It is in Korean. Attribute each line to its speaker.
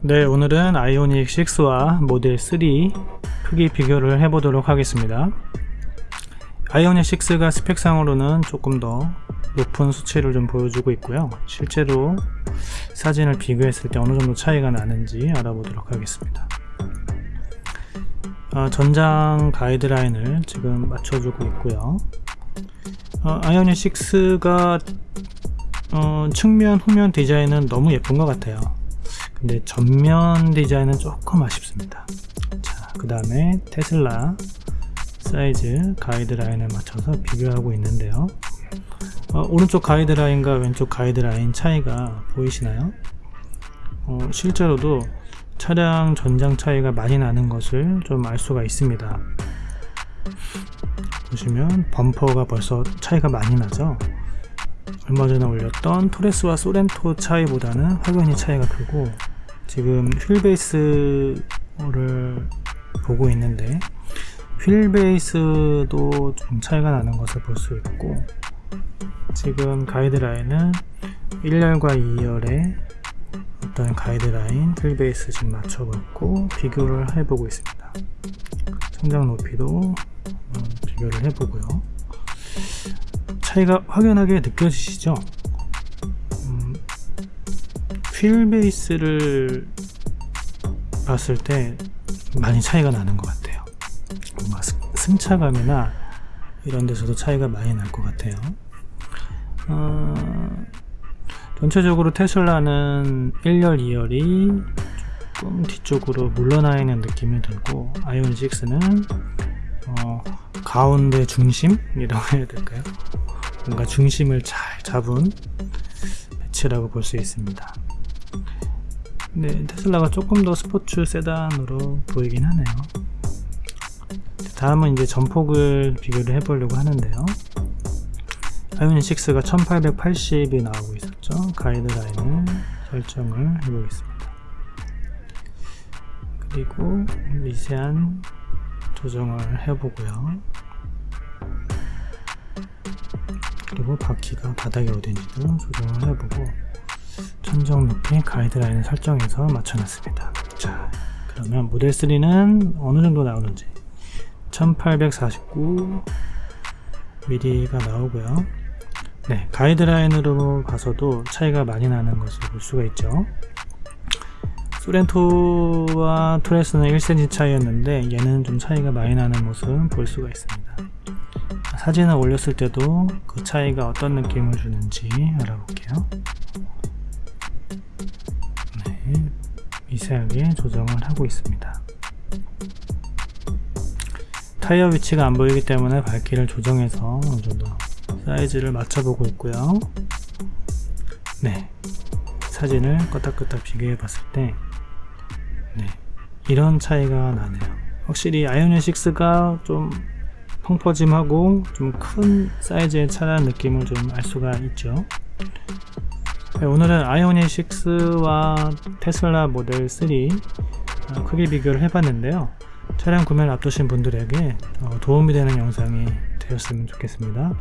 Speaker 1: 네 오늘은 아이오닉 6와 모델 3 크기 비교를 해보도록 하겠습니다. 아이오닉 6가 스펙상으로는 조금 더 높은 수치를 좀 보여주고 있고요. 실제로 사진을 비교했을 때 어느 정도 차이가 나는지 알아보도록 하겠습니다. 어, 전장 가이드라인을 지금 맞춰주고 있고요. 어, 아이오닉 6가 어, 측면 후면 디자인은 너무 예쁜 것 같아요 근데 전면 디자인은 조금 아쉽습니다. 자그 다음에 테슬라 사이즈 가이드라인을 맞춰서 비교하고 있는데요. 어, 오른쪽 가이드라인과 왼쪽 가이드라인 차이가 보이시나요? 어, 실제로도 차량 전장 차이가 많이 나는 것을 좀 알 수가 있습니다. 보시면 범퍼가 벌써 차이가 많이 나죠? 얼마 전에 올렸던 토레스와 소렌토 차이보다는 확연히 차이가 크고 지금 휠베이스를 보고 있는데 휠베이스도 좀 차이가 나는 것을 볼 수 있고 지금 가이드라인은 1열과 2열의 어떤 가이드라인 휠베이스 지금 맞춰봤고 비교를 해보고 있습니다. 성장 높이도 비교를 해보고요. 차이가 확연하게 느껴지시죠? 음, 휠 베이스를 봤을 때 많이 차이가 나는 것 같아요. 뭔가 승차감이나 이런 데서도 차이가 많이 날 것 같아요. 어, 전체적으로 테슬라는 1열 2열이 조금 뒤쪽으로 물러나 있는 느낌이 들고 아이온 6는 어, 가운데 중심이라고 해야 될까요? 뭔가 중심을 잘 잡은 배치라고 볼 수 있습니다 근데 테슬라가 조금 더 스포츠 세단으로 보이긴 하네요. 다음은 이제 전폭을 비교를 해보려고 하는데요. 아이오닉 6가 1880이 나오고 있었죠. 가이드라인을 설정을 해보겠습니다. 그리고 미세한 조정을 해보고요. 그리고 바퀴가 바닥이 어딘지도 조정을 해보고 천정 높이 가이드라인을 설정해서 맞춰놨습니다. 자 그러면 모델 3는 어느 정도 나오는지. 1849mm가 나오고요. 네 가이드라인으로 봐서도 차이가 많이 나는 것을 볼 수가 있죠. 소렌토와 토레스는 1cm 차이였는데 얘는 좀 차이가 많이 나는 모습 볼 수가 있습니다. 사진을 올렸을 때도 그 차이가 어떤 느낌을 주는지 알아볼게요 미세하게 조정을 하고 있습니다. 타이어 위치가 안 보이기 때문에 밝기를 조정해서 어느 정도 사이즈를 맞춰보고 있고요. 네. 사진을 껐다껐다 비교해 봤을 때 네, 이런 차이가 나네요. 확실히 아이오닉 6가 좀 펑퍼짐하고 좀 큰 사이즈의 차라는 느낌을 좀 알 수가 있죠 네, 오늘은 아이오닉 6와 테슬라 모델 3 어, 크기 비교를 해봤는데요. 차량 구매를 앞두신 분들에게 어, 도움이 되는 영상이 되었으면 좋겠습니다